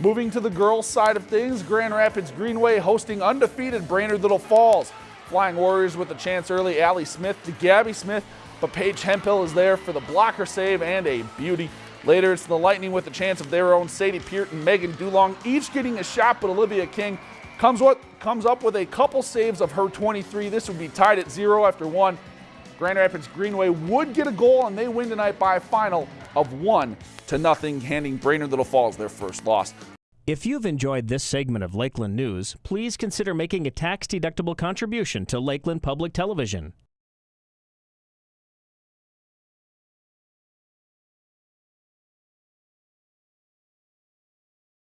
Moving to the girls' side of things, Grand Rapids Greenway hosting undefeated Brainerd Little Falls. Flying Warriors with a chance early, Allie Smith to Gabby Smith, but Paige Hemphill is there for the blocker save and a beauty. Later, it's the Lightning with a chance of their own Sadie Peart and Megan Dulong, each getting a shot, but Olivia King comes, what, comes up with a couple saves of her 23. This would be tied at zero after one. Grand Rapids Greenway would get a goal, and they win tonight by a final of one to nothing, handing Brainerd Little Falls their first loss. If you've enjoyed this segment of Lakeland News, please consider making a tax-deductible contribution to Lakeland Public Television.